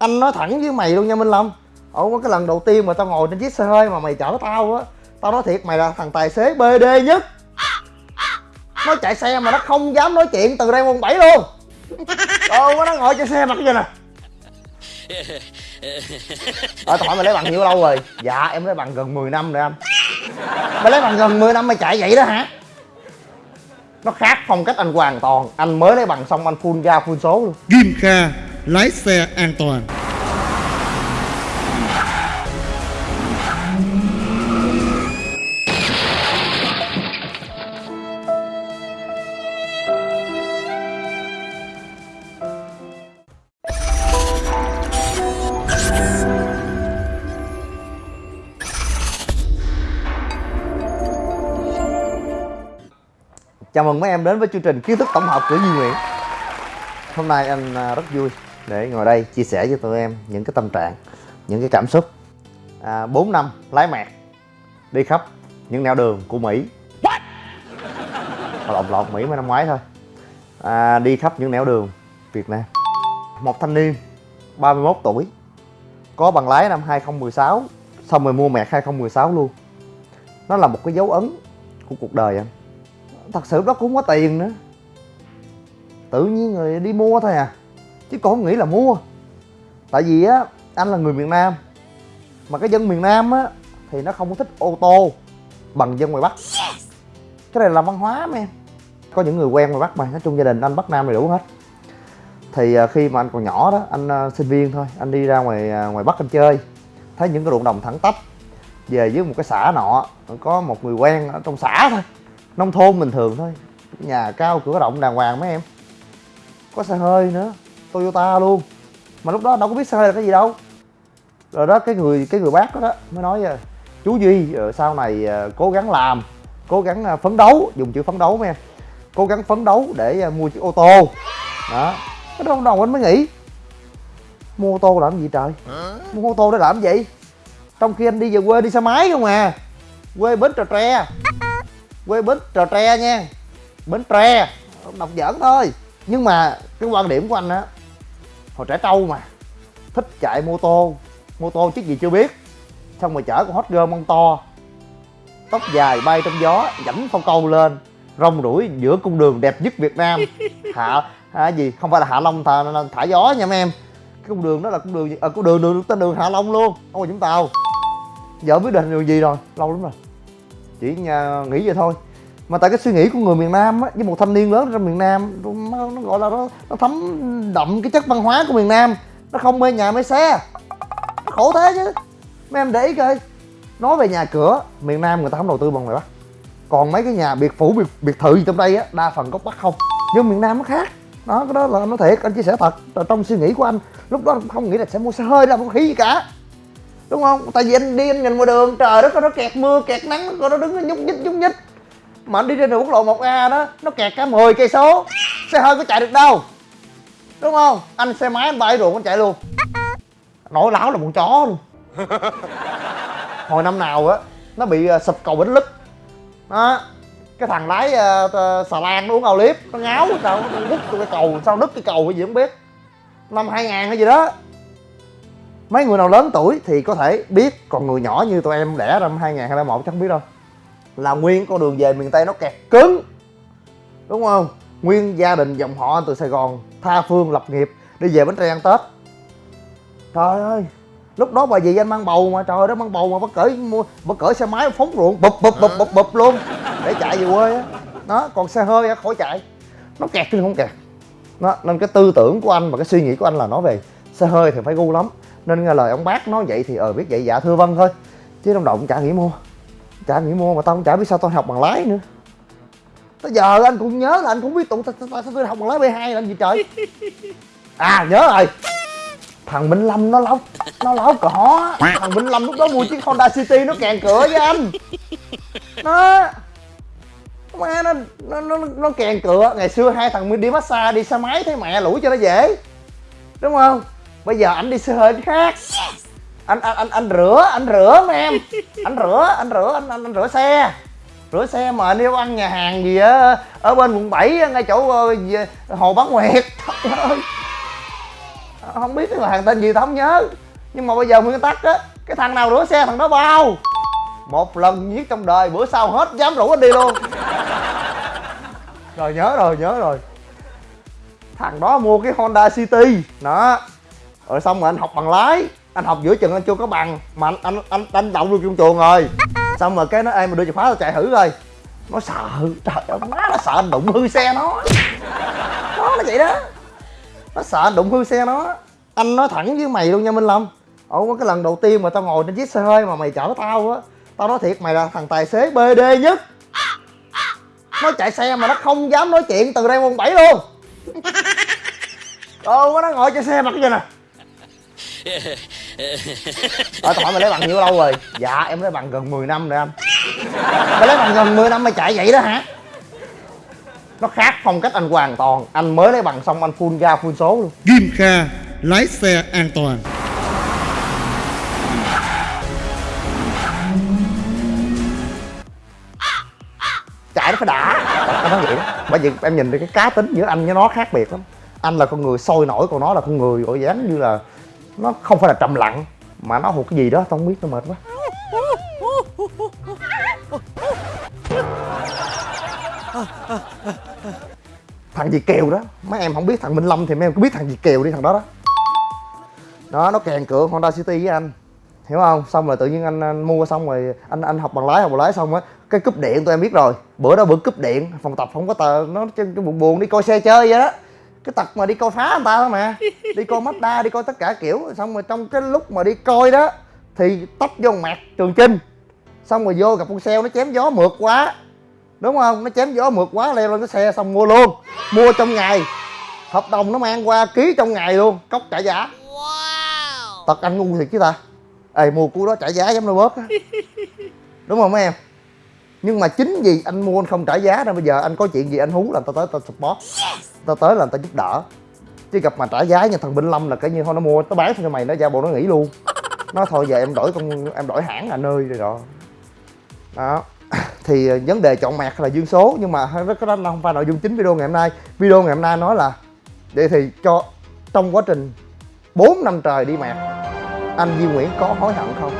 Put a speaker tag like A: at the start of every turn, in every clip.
A: anh nói thẳng với mày luôn nha, minh long ở cái lần đầu tiên mà tao ngồi trên chiếc xe hơi mà mày chở tao á, tao nói thiệt mày là thằng tài xế bd nhất. Nó chạy xe mà nó không dám nói chuyện từ đây quận bảy luôn. Ồ nó ngồi trên xe mặt cái gì nè. Ờ tao hỏi mày lấy bằng nhiêu lâu rồi? Dạ em lấy bằng gần 10 năm rồi anh. Mày lấy bằng gần 10 năm mày chạy vậy đó hả? Nó khác phong cách anh hoàn toàn. Anh mới lấy bằng xong anh full ga full số luôn.
B: Kim Kha lái xe an toàn.
A: Chào mừng mấy em đến với chương trình kiến thức tổng hợp của Duy Nguyễn. Hôm nay anh à, rất vui để ngồi đây chia sẻ với tụi em những cái tâm trạng, những cái cảm xúc. À, 4 năm lái mẹt đi khắp những nẻo đường của Mỹ. What? Lộn lộn Mỹ mới năm ngoái thôi. À, Đi khắp những nẻo đường Việt Nam. Một thanh niên 31 tuổi Có bằng lái năm 2016 Xong rồi mua mẹt 2016 luôn. Nó là một cái dấu ấn của cuộc đời anh. Thật sự đó cũng không có tiền nữa. Tự nhiên người đi mua thôi à chứ còn không nghĩ là mua. Tại vì á anh là người miền nam. Mà cái dân miền nam á thì nó không có thích ô tô bằng dân ngoài bắc. Cái này là văn hóa mấy em. Có những người quen ngoài bắc mà nói chung gia đình anh bắc nam đầy đủ hết. Thì à, khi mà anh còn nhỏ đó anh à, sinh viên thôi anh đi ra ngoài à, ngoài bắc anh chơi. Thấy những cái ruộng đồng thẳng tắp. Về với một cái xã nọ có một người quen ở trong xã thôi. Nông thôn bình thường thôi. Nhà cao cửa rộng đàng hoàng mấy em. Có xe hơi nữa toyota luôn. Mà lúc đó đâu có biết xe là cái gì đâu. Rồi đó cái người cái người bác đó, đó mới nói à, chú duy ờ, sau này ờ, cố gắng làm cố gắng à, phấn đấu. Dùng chữ phấn đấu em cố gắng phấn đấu để à, mua chiếc ô tô. Đó. Cái đó đầu anh mới nghĩ. Mua ô tô làm gì trời? Mua ô tô để làm gì? Trong khi anh đi về quê đi xe máy không à. Quê bến trà tre. Quê bến trò tre nha. Bến tre. Đọc giỡn thôi. Nhưng mà cái quan điểm của anh á hồi trẻ trâu mà. Thích chạy mô tô. Mô tô chiếc gì chưa biết. Xong rồi chở con hot girl mông to. Tóc dài bay trong gió dẫm phong câu lên. Rong ruổi giữa cung đường đẹp nhất việt nam. Hạ à, gì? Không phải là hạ long thả, thả gió nha mấy em. Cái cung đường đó là cung đường à, cung đường đường tên đường hạ long luôn. Không phải vũng tàu. Giờ biết định đường gì rồi. Lâu lắm rồi. Chỉ nhà, nghĩ vậy thôi mà tại cái suy nghĩ của người miền Nam á với một thanh niên lớn trong miền Nam nó, nó gọi là nó, nó thấm đậm cái chất văn hóa của miền Nam. Nó không mê nhà mê xe. Nó khổ thế chứ. Mấy em để ý coi. Nói về nhà cửa miền Nam người ta không đầu tư bằng ngoài Bắc còn mấy cái nhà biệt phủ biệt, biệt thự gì trong đây á đa phần gốc Bắc không. Nhưng miền Nam nó khác. Đó cái đó là nói thiệt anh chia sẻ thật. Là trong suy nghĩ của anh lúc đó không nghĩ là sẽ mua xe hơi làm không khí gì cả. Đúng không? Tại vì anh đi anh nhìn ngoài đường trời đất nó kẹt mưa kẹt nắng nó đứng nó nhúc nhích nhúc nhích mà anh đi trên đường quốc lộ 1A đó nó kẹt cả 10 cây số. Xe hơi có chạy được đâu. Đúng không? Anh xe máy anh bay ruộng anh chạy luôn. Nổi láo là con chó luôn. Hồi năm nào á nó bị uh, sụp cầu bánh lức. Đó. Cái thằng lái uh, xà lan nó uống ao liếp nó ngáo sao nó hút cái cầu sao nứt cái cầu cái gì không biết. Năm 2000 hay gì đó. Mấy người nào lớn tuổi thì có thể biết còn người nhỏ như tụi em đẻ năm 2021 chắc không biết đâu là nguyên con đường về miền tây nó kẹt cứng, đúng không? Nguyên gia đình dòng họ từ sài gòn tha phương lập nghiệp đi về bến tre ăn tết. Trời ơi, lúc đó bà dì anh mang bầu mà, trời đó mang bầu mà bắt cởi mua bắt cởi xe máy phóng ruộng, bụp bụp bụp bụp bụp luôn, để chạy về quê á. Đó, còn xe hơi á, khỏi chạy. Nó kẹt chứ không kẹt. Đó, nên cái tư tưởng của anh và cái suy nghĩ của anh là nói về xe hơi thì phải gu lắm. Nên nghe lời ông bác nói vậy thì ờ biết vậy dạ thưa vâng thôi. Chứ trong đầu cũng chả nghĩ mua chả nghĩ mua mà tao cũng chả biết sao tao học bằng lái nữa. Tới giờ anh cũng nhớ là anh cũng biết tụi sao tôi học bằng lái B2 làm gì trời. À nhớ rồi. Thằng Minh Lâm nó láo nó láo cỏ. Thằng Minh Lâm lúc đó mua chiếc Honda City nó kèn cửa với anh. Nó má nó nó nó, nó kèn cửa. Ngày xưa hai thằng đi massage đi xe máy thấy mẹ lủi cho nó dễ. Đúng không? Bây giờ ảnh đi xe hơi khác anh anh anh anh rửa anh rửa mấy em. Anh rửa anh rửa anh anh, anh rửa xe. Rửa xe mà nếu ăn nhà hàng gì á ở bên quận 7 ngay chỗ ờ, hồ bán nguyệt. Trời ơi. Không biết cái hàng tên gì tao không nhớ. Nhưng mà bây giờ nguyên tắc á cái thằng nào rửa xe thằng đó bao. Một lần giết trong đời bữa sau hết dám rủ anh đi luôn. Rồi nhớ rồi nhớ rồi. Thằng đó mua cái honda city. Đó. Rồi xong rồi anh học bằng lái anh học giữa chừng anh chưa có bằng mà anh anh anh, anh động được trong chuồng rồi. Xong rồi cái nó em mà đưa chìa khóa tao chạy thử rồi nó sợ trời ơi má nó sợ anh đụng hư xe nó. Nó là vậy đó. Nó sợ anh đụng hư xe nó. Anh nói thẳng với mày luôn nha minh lâm ủa cái lần đầu tiên mà tao ngồi trên chiếc xe hơi mà mày chở tao á tao nói thiệt mày là thằng tài xế bd nhất. Nó chạy xe mà nó không dám nói chuyện từ đây quận bảy luôn. Ồ, nó ngồi trên xe mà cái gì nè? Ờ, tao hỏi mày lấy bằng nhiêu lâu rồi? Dạ, em lấy bằng gần 10 năm rồi anh Mày lấy bằng gần 10 năm mày chạy vậy đó hả? Nó khác phong cách anh hoàn toàn Anh mới lấy bằng xong anh full ga full số luôn
B: Kim Kha, lái xe an toàn.
A: chạy nó phải đã tao nói vậy đó bởi vì em nhìn thấy cái cá tính giữa anh với nó khác biệt lắm anh là con người sôi nổi còn nó là con người gọi dáng như là nó không phải là trầm lặng mà nó hụt cái gì đó tao không biết nó mệt quá. Thằng gì kèo đó? Mấy em không biết thằng minh lâm thì mấy em cứ biết thằng gì kèo đi thằng đó đó. Đó nó kèn cửa honda city với anh. Hiểu không? Xong rồi tự nhiên anh, anh mua xong rồi anh anh học bằng lái học bằng lái xong á cái cúp điện tụi em biết rồi. Bữa đó bữa cúp điện phòng tập không có tờ nó chân buồn buồn đi coi xe chơi vậy đó cái tật mà đi coi phá người ta thôi mà. Đi coi Mazda đi coi tất cả kiểu. Xong rồi trong cái lúc mà đi coi đó thì tấp vô mặt trường chinh. Xong rồi vô gặp con xe nó chém gió mượt quá. Đúng không? Nó chém gió mượt quá leo lên cái xe xong mua luôn. Mua trong ngày. Hợp đồng nó mang qua ký trong ngày luôn. Cốc trả giá. Tật anh ngu thiệt chứ ta. Ê mua cú đó trả giá giống nó bóp á. Đúng không mấy em? Nhưng mà chính vì anh mua anh không trả giá nên bây giờ anh có chuyện gì anh hú là tao tới tao support tao tới là tao giúp đỡ. Chứ gặp mà trả giá như thằng Binh Lâm là cái như thôi, nó mua, nó bán cho mày, nó ra bộ nó nghỉ luôn. Nó thôi giờ em đổi con em đổi hãng là nơi rồi đó. Đó. Thì ờ, vấn đề chọn mạc là dương số, nhưng mà cái đó không phải nội dung chính video ngày hôm nay. Video ngày hôm nay nói là, vậy thì cho trong quá trình 4 năm trời đi mạc, anh Duy Nguyễn có hối hận không?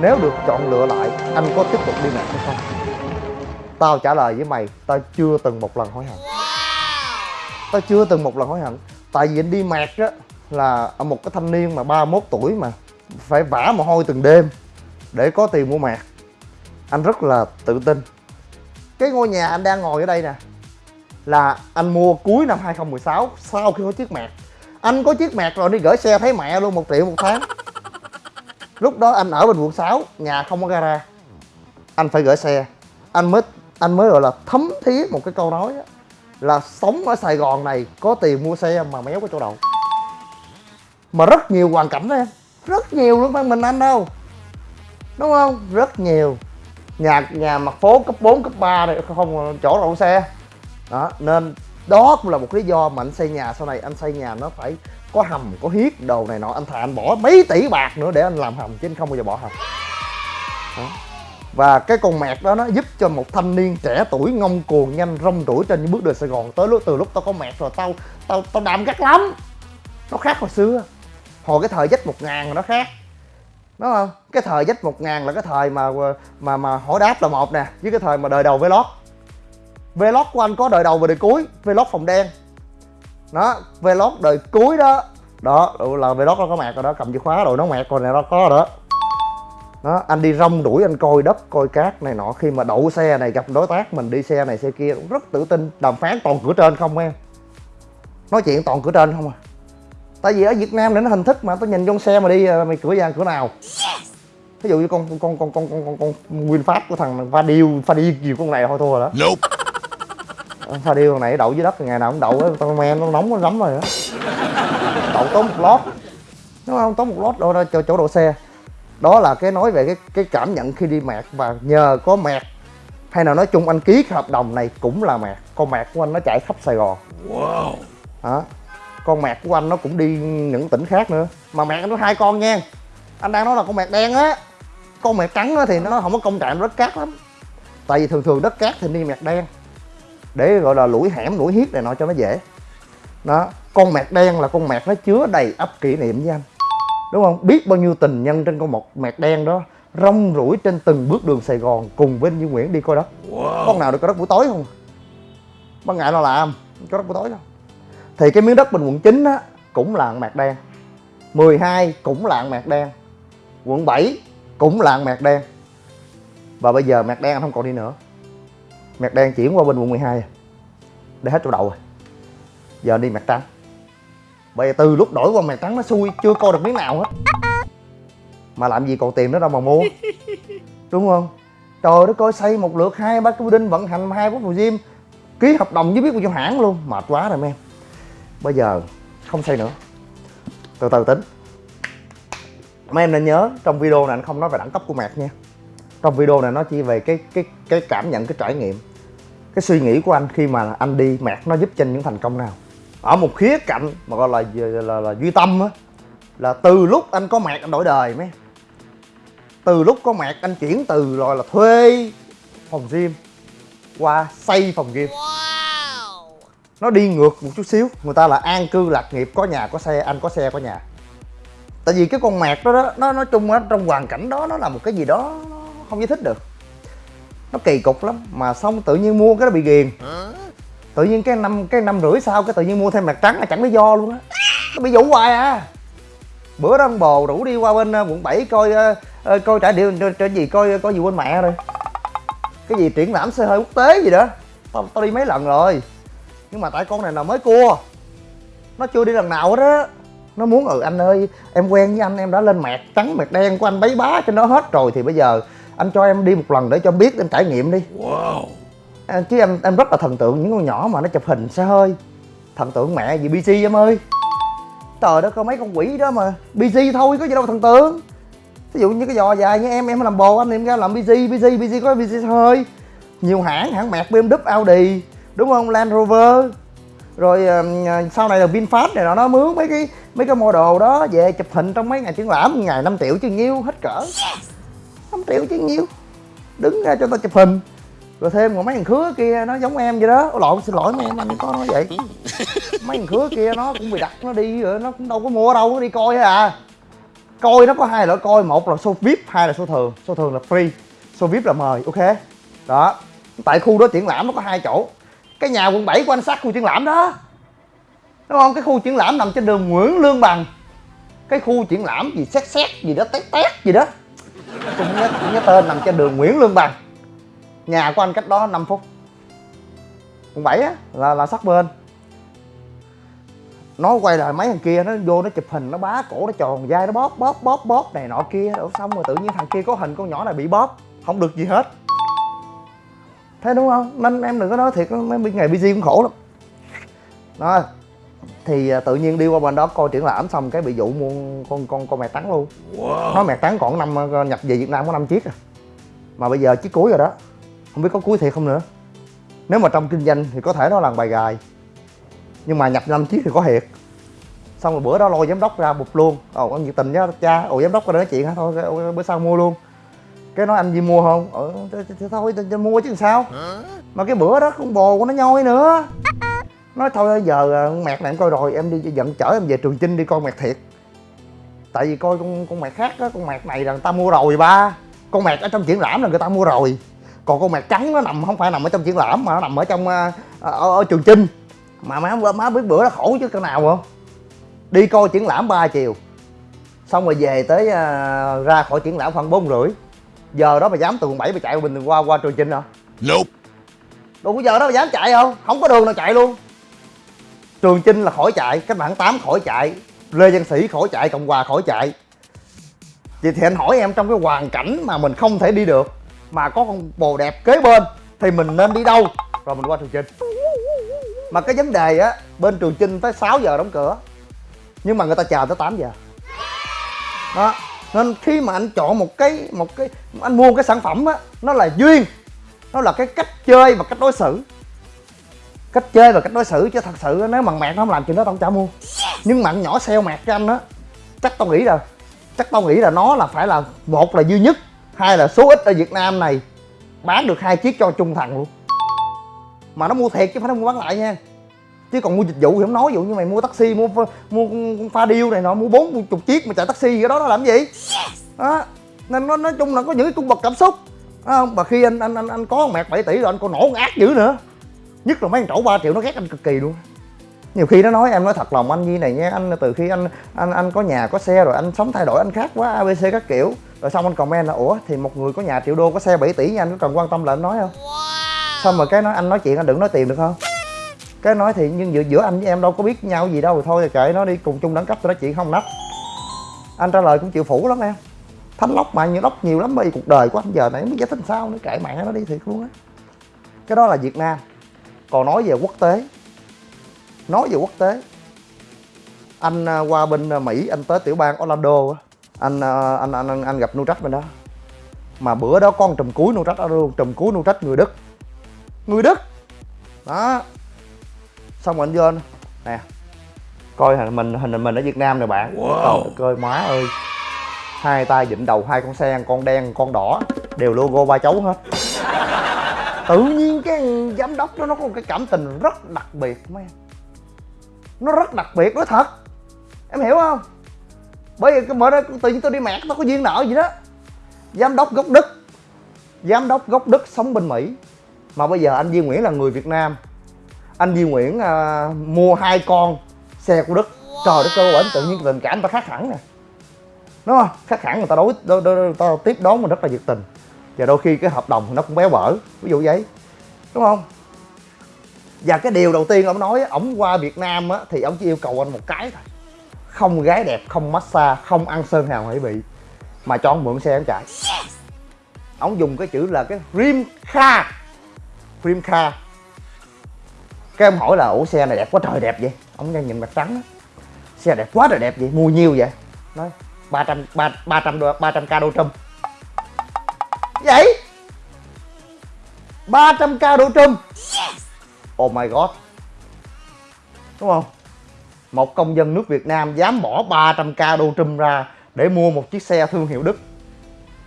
A: Nếu được chọn lựa lại, anh có tiếp tục đi mạc hay không? Tao trả lời với mày, tao chưa từng một lần hối hận tao chưa từng một lần hối hận. Tại vì anh đi mạc á, là một cái thanh niên mà 31 tuổi mà phải vả mồ hôi từng đêm để có tiền mua mạc anh rất là tự tin. Cái ngôi nhà anh đang ngồi ở đây nè, là anh mua cuối năm 2016 sau khi có chiếc mạc anh có chiếc mạc rồi đi gửi xe thấy mẹ luôn, một triệu, một tháng. Lúc đó anh ở bên quận 6 nhà không có gara. Anh phải gửi xe. Anh mới anh mới gọi là thấm thía một cái câu nói đó là sống ở Sài Gòn này có tiền mua xe mà méo có chỗ đậu mà rất nhiều hoàn cảnh đó em. Rất nhiều luôn phải mình anh đâu. Đúng không? Rất nhiều. Nhà nhà mặt phố cấp 4, cấp 3 này không chỗ đậu xe. Đó nên đó cũng là một lý do mà anh xây nhà sau này. Anh xây nhà nó phải có hầm có hiếc đồ này nọ. Anh thà anh bỏ mấy tỷ bạc nữa để anh làm hầm chứ anh không bao giờ bỏ hầm. Đó và cái con mẹt đó nó giúp cho một thanh niên trẻ tuổi ngông cuồng nhanh rong rủi trên những bước đường sài gòn tới lúc từ lúc tao có mẹt rồi tao tao tao đạm gắt lắm. Nó khác hồi xưa. Hồi cái thời dách một ngàn nó khác. Đúng không? Cái thời dách một ngàn là cái thời mà mà mà hỏi đáp là một nè, với cái thời mà đời đầu vlog. Vlog của anh có đời đầu và đời cuối, vlog phòng đen. Đó, vlog đời cuối đó. Đó, là vlog nó có mạc rồi đó, cầm chìa khóa rồi nó mạc rồi này nó có rồi đó đó anh đi rong đuổi anh coi đất coi cát này nọ. Khi mà đậu xe này gặp đối tác mình đi xe này xe kia cũng rất tự tin. Đàm phán toàn cửa trên không em. Nói chuyện toàn cửa trên không à. Tại vì ở việt nam để nó hình thức mà tôi nhìn trong xe mà đi à, mày cửa gian cửa nào? Ví dụ như con con con con con con, con winfast của thằng pha điêu pha điêu nhiều con này thôi thua rồi đó. Nope. pha điêu con này đậu dưới đất ngày nào cũng đậu con men nó nóng nó lắm rồi đó đậu tốn một lót. Đúng không tốn một lót đâu ra cho chỗ đậu xe đó là cái nói về cái cái cảm nhận khi đi mạc và nhờ có mạc hay là nói chung anh ký cái hợp đồng này cũng là mạc con mạc của anh nó chạy khắp sài gòn. Wow. Đó con mạc của anh nó cũng đi những tỉnh khác nữa. Mà mạc nó hai con nha. Anh đang nói là con mạc đen á. Con mạc trắng á thì nó không có công trạng đất cát lắm. Tại vì thường thường đất cát thì đi mạc đen. Để gọi là lũi hẻm lũi hiếp này nọ cho nó dễ. Đó con mẹt đen là con mẹt nó chứa đầy ắp kỷ niệm với anh đúng không? Biết bao nhiêu tình nhân trên con một mẹt đen đó rong ruổi trên từng bước đường Sài Gòn cùng với Duy Nguyễn đi coi đất con nào được coi đất buổi tối không? Ban ngày nó làm có đất buổi tối đâu thì cái miếng đất bình quận 9 á cũng là mẹt đen. 12 cũng là mẹt đen. Quận 7 cũng là mẹt đen. Và bây giờ mẹt đen không còn đi nữa. Mẹt đen chuyển qua bên quận 12 rồi để hết chỗ đậu rồi. Giờ đi mẹt trắng bây giờ từ lúc đổi qua mày trắng nó xui, chưa coi được miếng nào hết. Mà làm gì còn tiền nữa đâu mà mua. Đúng không? Trời đất ơi, xây một lượt hai ba cái building vận hành hai bốn phòng gym ký hợp đồng với biết bao nhiêu hãng luôn. Mệt quá rồi em. Bây giờ không xây nữa. Từ từ tính. Mấy em nên nhớ, trong video này anh không nói về đẳng cấp của mẹt nha. Trong video này nó chỉ về cái cái cái cảm nhận, cái trải nghiệm, cái suy nghĩ của anh khi mà anh đi mẹt nó giúp cho anh những thành công nào ở một khía cạnh mà gọi là là, là, là duy tâm á là từ lúc anh có mẹt anh đổi đời mấy. Từ lúc có mẹt anh chuyển từ gọi là thuê phòng gym qua xây phòng gym. Nó đi ngược một chút xíu người ta là an cư lạc nghiệp có nhà có xe anh có xe có nhà. Tại vì cái con mẹt đó, đó nó nói chung á trong hoàn cảnh đó nó là một cái gì đó nó không giải thích được. Nó kỳ cục lắm mà xong tự nhiên mua cái nó bị ghiền tự nhiên cái năm cái năm rưỡi sau cái tự nhiên mua thêm mặt trắng là chẳng lý do luôn á. Nó bị vũ hoài à. Bữa đó ông bồ rủ đi qua bên ờ, quận 7 coi uh, coi trải điệu trên gì coi coi gì quên mẹ rồi. Cái gì triển lãm xe hơi quốc tế gì đó. Tao, tao đi mấy lần rồi. Nhưng mà tại con này là mới cua. Nó chưa đi lần nào hết á. Nó muốn ừ anh ơi em quen với anh em đã lên mẹt trắng mẹt đen của anh bấy bá cho nó hết rồi thì bây giờ anh cho em đi một lần để cho biết em trải nghiệm đi. Wow à, chứ em em rất là thần tượng những con nhỏ mà nó chụp hình xe hơi. Thần tượng mẹ gì bc em ơi. Trời đất có mấy con quỷ đó mà. Bc thôi có gì đâu thần tượng. Ví dụ như cái giò dài như em em làm bồ anh em ra làm bc bc bc có bc xe hơi. Nhiều hãng hãng mẹt bmw audi. Đúng không? Land rover. Rồi uh, sau này là vinfast này nó nó mướn mấy cái mấy cái model đó về chụp hình trong mấy ngày triển lãm. Ngày 5 triệu chứ nhiêu hết cỡ. 5 triệu chứ nhiêu. Đứng ra cho tao chụp hình rồi thêm còn mấy thằng khứa kia nó giống em vậy đó. Lộn xin lỗi mấy em anh có nói vậy. Mấy thằng khứa kia nó cũng bị đặt nó đi rồi nó cũng đâu có mua đâu nó đi coi à. Coi nó có hai loại coi một là số vip hai là số thường. Số thường là free số vip là mời ok? Đó. Tại khu đó triển lãm nó có hai chỗ. Cái nhà quận 7 của anh sát khu triển lãm đó. Đúng không? Cái khu triển lãm nằm trên đường nguyễn lương bằng. Cái khu triển lãm gì xét xét gì đó tét tét gì đó. Tôi nhớ, nhớ tên nằm trên đường nguyễn lương bằng nhà của anh cách đó 5 phút. Quận 7 á là là sát bên. Nó quay lại mấy thằng kia nó vô nó chụp hình nó bá cổ nó tròn vai nó bóp bóp bóp bóp này nọ kia. Xong rồi tự nhiên thằng kia có hình con nhỏ này bị bóp không được gì hết. Thế đúng không? Nên em đừng có nói thiệt mấy ngày busy cũng khổ lắm. Đó thì à, tự nhiên đi qua bên đó coi triển lãm xong cái bị dụ mua con con con mẹ trắng luôn. Wow. nó mẹ trắng còn năm à, nhập về việt nam có năm chiếc à. Mà bây giờ chiếc cuối rồi đó không biết có cuối thiệt không nữa. Nếu mà trong kinh doanh thì có thể nó là bài gài. Nhưng mà nhập năm chiếc thì có thiệt. Xong rồi bữa đó lôi giám đốc ra bụp luôn. Ờ, Ồ anh nhiệt tình nhá, cha. Ồ giám đốc ra nói chuyện hả? Thôi bữa sau mua luôn. Cái nói anh gì mua không? Ờ thôi tôi mua chứ sao? Mà cái bữa đó con bồ của nó nhoi nữa. Nói thôi, giờ ờ, con mẹt này em coi rồi, em đi dẫn chở em về trường chinh đi coi mẹt thiệt. Tại vì coi con con mẹt khác á, con mẹt này là người ta mua rồi ba. Con mẹt ở trong triển lãm là người ta mua rồi còn con mẹt trắng nó nằm không phải nằm ở trong triển lãm mà nó nằm ở trong ở, ở, ở trường chinh. Mà má má biết bữa đó khổ chứ cái nào không? Đi coi triển lãm 3 chiều. Xong rồi về tới uh, ra khỏi triển lãm khoảng bốn rưỡi. Giờ đó mà dám từ quận bảy mà chạy bình qua qua trường chinh hả? Nope. Đâu có giờ đó mà dám chạy không không có đường nào chạy luôn. Trường chinh là khỏi chạy cách mạng tám khỏi chạy lê văn sĩ khỏi chạy cộng hòa khỏi chạy. Vậy thì anh hỏi em trong cái hoàn cảnh mà mình không thể đi được mà có con bồ đẹp kế bên, thì mình nên đi đâu? Rồi mình qua trường chinh. Mà cái vấn đề á, bên trường chinh tới 6 giờ đóng cửa. Nhưng mà người ta chờ tới 8 giờ. Đó. Nên khi mà anh chọn một cái một cái, anh mua một cái sản phẩm á, nó là duyên. Nó là cái cách chơi và cách đối xử. Cách chơi và cách đối xử chứ thật sự nếu mà mẹ nó không làm chuyện đó, tao không trả mua. Nhưng mà nhỏ xeo mẹt cho anh á, chắc tao nghĩ là, chắc tao nghĩ là nó là phải là một là duy nhất hai là số ít ở việt nam này bán được hai chiếc cho trung thằng luôn. Mà nó mua thiệt chứ phải nó mua bán lại nha. Chứ còn mua dịch vụ thì không nói ví dụ như mày mua taxi mua mua con pha điêu này nọ mua bốn chục chiếc mà chạy taxi gì đó nó làm gì? Đó. Nên nó nói chung là có những cái cung bậc cảm xúc. Đúng không mà khi anh anh anh anh có mẹt 7 tỷ rồi anh còn nổ ác dữ nữa. Nhất là mấy thằng trổ 3 triệu nó ghét anh cực kỳ luôn. Nhiều khi nó nói em nói thật lòng anh như này nha anh từ khi anh anh anh có nhà có xe rồi anh sống thay đổi anh khác quá abc các kiểu rồi xong anh comment là ủa thì một người có nhà triệu đô có xe 7 tỷ nha anh có cần quan tâm là anh nói không? Xong rồi cái nói anh nói chuyện anh đừng nói tiền được không? Cái nói thì nhưng giữa, giữa anh với em đâu có biết nhau gì đâu thôi kệ nó đi cùng chung đẳng cấp tôi nói chuyện không nách anh trả lời cũng chịu phủ lắm em. Thanh lóc mà nhiều lóc nhiều lắm bởi vì cuộc đời của anh giờ này không biết giải thích sao nữa kệ mẹ nó đi thiệt luôn á. Cái đó là việt nam. Còn nói về quốc tế. Nói về quốc tế. Anh à, qua bên à, mỹ anh tới tiểu bang orlando á anh à, anh anh anh, anh gặp nutrach bên đó. Mà bữa đó con trùm cuối nutrach đó luôn trùm cuối nutrach người đức. Người đức! Đó. Xong rồi anh vô anh nè coi hình mình hình mình ở việt nam nè bạn. Wow. coi má ơi. Hai tay vịn đầu hai con sen con đen con đỏ đều logo ba chấu hết. Tự nhiên cái giám đốc đó nó có một cái cảm tình rất đặc biệt mấy em nó rất đặc biệt nói thật. Em hiểu không bởi vì cái mở ra tự nhiên tôi đi mẹt nó có duyên nợ gì đó. Giám đốc gốc đức giám đốc gốc đức sống bên mỹ. Mà bây giờ anh Duy Nguyễn là người Việt Nam. Anh Duy Nguyễn à, mua hai con xe của Đức. Trời đất ơi bển tự nhiên tình cảm ta khác hẳn nè. Đúng không? Khác hẳn người ta đối, đối, đối, đối, ta tiếp đón mình rất là nhiệt tình. Và đôi khi cái hợp đồng nó cũng béo bở ví dụ vậy. Đúng không? Và cái điều đầu tiên ông nói ổng qua Việt Nam á, thì ông chỉ yêu cầu anh một cái thôi không gái đẹp, không massage, không ăn sơn hào hải bị, mà cho ông mượn xe ông chạy. Ông dùng cái chữ là cái rim car rim car cái ông hỏi là, ủa, xe này đẹp quá trời đẹp vậy? Ông đang nhìn mặt trắng đó. xe đẹp quá trời đẹp vậy, mua nhiêu vậy? Nói, ba trăm, ba ba trăm ba trăm k đô trùm. Vậy? 300 k đô trùm. Oh my god. Đúng không? Một công dân nước Việt Nam dám bỏ 300 k đô trùm ra để mua một chiếc xe thương hiệu Đức.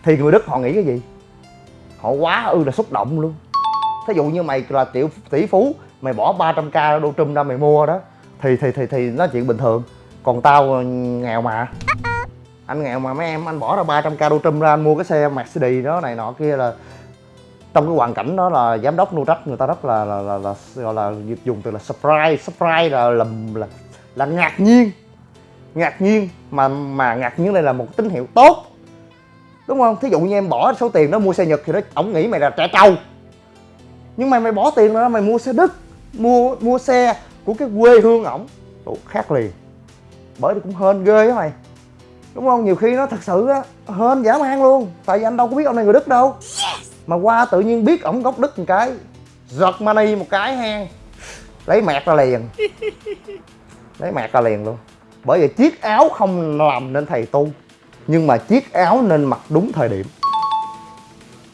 A: Thì người Đức họ nghĩ cái gì? Họ quá ư là xúc động luôn. Thí dụ như mày là triệu tỷ phú mày bỏ 300 k đô trùm ra mày mua đó thì thì thì thì nó chuyện bình thường. Còn tao ờ, nghèo mà. Anh nghèo mà mấy em anh bỏ ra 300 k đô trùm ra anh mua cái xe Mercedes đó này nọ kia là trong cái hoàn cảnh đó là giám đốc Nutrach người ta rất là là, là, là gọi là dùng từ là surprise surprise là là là, là ngạc nhiên. Ngạc nhiên mà mà ngạc nhiên đây là một tín hiệu tốt. Đúng không? Thí dụ như em bỏ số tiền đó mua xe nhật thì nó ổng nghĩ mày là trẻ trâu. Nhưng mà mày bỏ tiền đó mày mua xe đức mua mua xe của cái quê hương ổng. Ủa, khác liền. Bởi thì cũng hên ghê á mày. Đúng không? Nhiều khi nó thật sự á hên dã man luôn. Tại vì anh đâu có biết ông này người đức đâu. Mà qua tự nhiên biết ổng gốc đức một cái giật money một cái hang lấy mẹt ra liền lấy mẹt ra liền luôn. Bởi vì chiếc áo không làm nên thầy tu, nhưng mà chiếc áo nên mặc đúng thời điểm.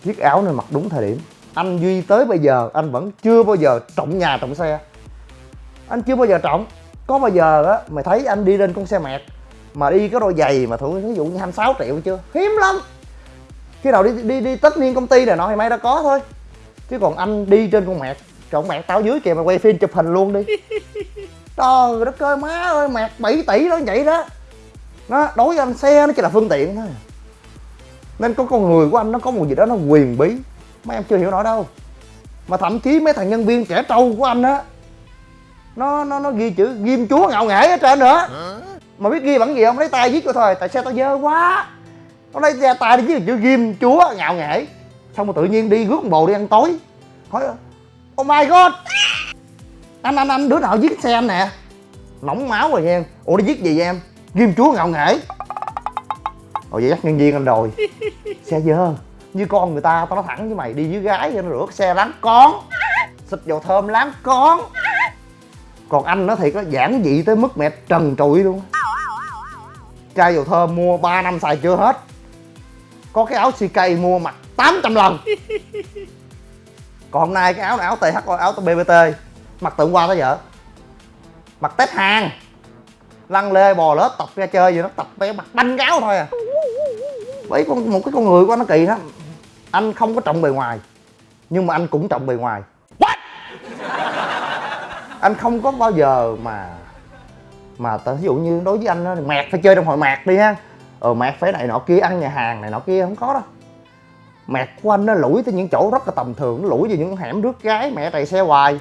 A: Chiếc áo nên mặc đúng thời điểm. Anh duy tới bây giờ, anh vẫn chưa bao giờ trọng nhà, trọng xe. Anh chưa bao giờ trọng. Có bao giờ á, mày thấy anh đi lên con xe mẹt mà đi cái đôi giày mà thử ví dụ như 26 triệu chưa? Hiếm lắm. Khi nào đi đi đi tất niên công ty này nọ thì may đã có thôi. Chứ còn anh đi trên con mẹt trọng mẹt tao dưới kìa mày quay phim chụp hình luôn đi trời đất ơi má ơi mạc 7 tỷ đó, vậy đó. Nó đối với anh xe nó chỉ là phương tiện thôi. Nên có con người của anh nó có một gì đó nó quyền bí. Mấy em chưa hiểu nổi đâu. Mà thậm chí mấy thằng nhân viên trẻ trâu của anh á, nó nó nó ghi chữ ghim chúa ngạo nghễ ở trên nữa. Mà biết ghi bằng gì không? Lấy tay viết cho thôi. Tại xe tao dơ quá? Nó lấy ra tay đi viết chữ ghim chúa ngạo nghễ xong rồi tự nhiên đi rước bồ đi ăn tối. Hỏi oh my god! Anh anh anh đứa nào giết xe anh nè? Nóng máu rồi nha ủa nó giết gì vậy em? Ghim chúa ngạo nghễ. Ồ vậy dắt nhân viên anh rồi xe dơ. Như con người ta tao nói thẳng với mày đi với gái cho nó rửa xe láng con. Xịt dầu thơm láng con. Còn anh nó thiệt nó giản dị tới mức mẹ trần trụi luôn. Chai dầu thơm mua 3 năm xài chưa hết. Có cái áo CK mua mặc 800 lần. Còn hôm nay cái áo này áo TH áo BBT mặt tượng qua tới vợ mặt tết hàng. Lăn lê bò lết tập ra chơi gì nó tập bé mặt banh gáo thôi à. Bởi con một cái con người của nó kỳ lắm. Anh không có trọng bề ngoài nhưng mà anh cũng trọng bề ngoài. Anh không có bao giờ mà mà ta ví dụ như đối với anh đó, mạc phải chơi trong hội mạc đi ha. Ờ mạc phải này nọ kia ăn nhà hàng này nọ kia không có đâu mạc của anh nó lủi tới những chỗ rất là tầm thường nó lủi vào những hẻm rước gái mẹ chạy xe hoài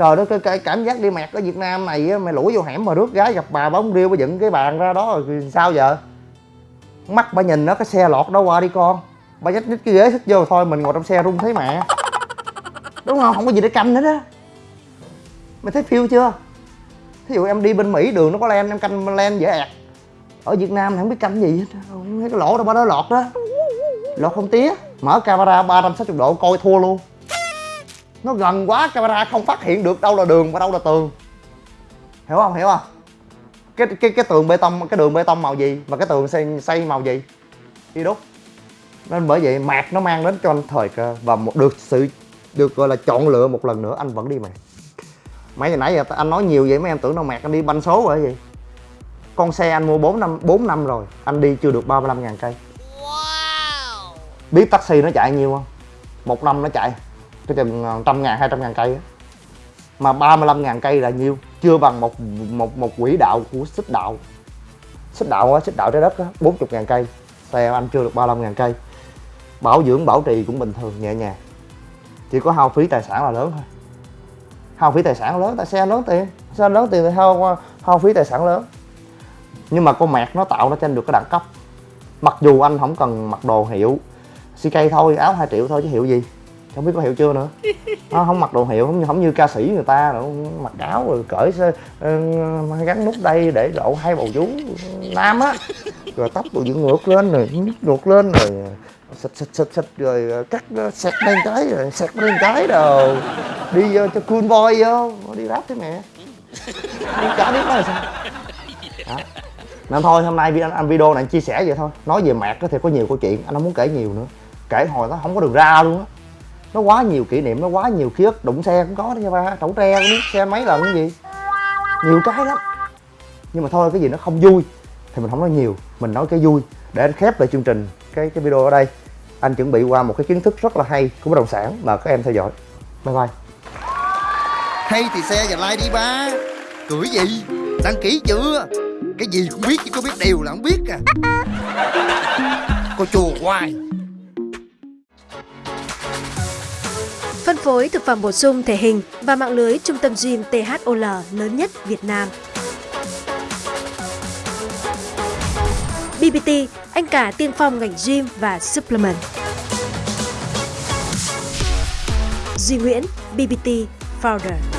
A: trời đất cái cảm giác đi mẹt ở việt nam này mày lủi vô hẻm mà rước gái gặp bà bóng riêu bà dựng cái bàn ra đó rồi sao giờ? Mắt bà nhìn nó, cái xe lọt đó qua đi con. Bà nhích nhích cái ghế xích vô thôi, mình ngồi trong xe run thấy mẹ. Đúng không? Không có gì để canh hết á. Mày thấy phiêu chưa? Thí dụ em đi bên mỹ, đường nó có len, em canh len dễ ẹt. Ở việt nam thì không biết canh gì hết. Không thấy cái lỗ đâu ba đó lọt đó. Lọt không tía. Mở camera 360 độ, coi thua luôn nó gần quá camera không phát hiện được đâu là đường và đâu là tường. Hiểu không? Hiểu không? Cái cái cái tường bê tông cái đường bê tông màu gì và cái tường xây xây màu gì? Đi đúc nên bởi vậy mạc nó mang đến cho anh thời cơ và một được sự được gọi là chọn lựa một lần nữa anh vẫn đi mạc. Mấy ngày nãy giờ anh nói nhiều vậy mấy em tưởng đâu mạc anh đi banh số rồi gì con xe anh mua 4 năm 4 năm rồi anh đi chưa được 35 ngàn cây. Biết taxi nó chạy nhiêu không? Một năm nó chạy cái chừng ờ, trăm ngàn, hai trăm ngàn cây mà 35 ngàn cây là nhiêu? Chưa bằng một một một quỹ đạo của xích đạo. Xích đạo á, xích đạo trái đất á 40 ngàn cây. Xe anh chưa được 35 ngàn cây. Bảo dưỡng, bảo trì cũng bình thường, nhẹ nhàng. Chỉ có hao phí tài sản là lớn thôi. Hao phí tài sản lớn, tại xe lớn tiền. Xe lớn tiền thì hao hao phí tài sản lớn. Nhưng mà con mẹt nó tạo nó cho anh được cái đẳng cấp. Mặc dù anh không cần mặc đồ hiệu CK thôi, áo 2 triệu thôi chứ hiệu gì không biết có hiệu chưa nữa. Nó không mặc đồ hiệu không như không như ca sĩ người ta nữa mặc áo rồi cởi uh, gắn nút đây để lộ hai bầu vú nam á. Rồi tóc rồi dựng ngược lên rồi ngược lên rồi xịt xịt xịt xịt rồi cắt sẹt lên cái rồi sẹt lên cái đồ. Đi vô cho cool boy vô. Đi rap thế mẹ. Đi chả biết nói là sao? Đó. nên thôi hôm nay anh, anh video này anh chia sẻ vậy thôi. Nói về mạc thì có nhiều câu chuyện anh không muốn kể nhiều nữa. Kể hồi nó không có đường ra luôn á nó quá nhiều kỷ niệm, nó quá nhiều ký ức, đụng xe cũng có đó nha ba. Trẩu tre cũng biết, xe mấy lần cái gì. Nhiều cái lắm. Nhưng mà thôi, cái gì nó không vui thì mình không nói nhiều. Mình nói cái vui để khép lại chương trình, cái cái video ở đây. Anh chuẩn bị qua một cái kiến thức rất là hay của bất động sản mà các em theo dõi. Bye bye.
B: Hay thì xe và like đi ba. Cười gì? Đăng ký chưa? Cái gì cũng biết chứ có biết điều là không biết à. Cô chùa hoài.
C: Phối thực phẩm bổ sung thể hình và mạng lưới trung tâm gym THOL lớn nhất Việt Nam. BBT, anh cả tiên phong ngành gym và supplement. Duy Nguyễn, BBT Founder.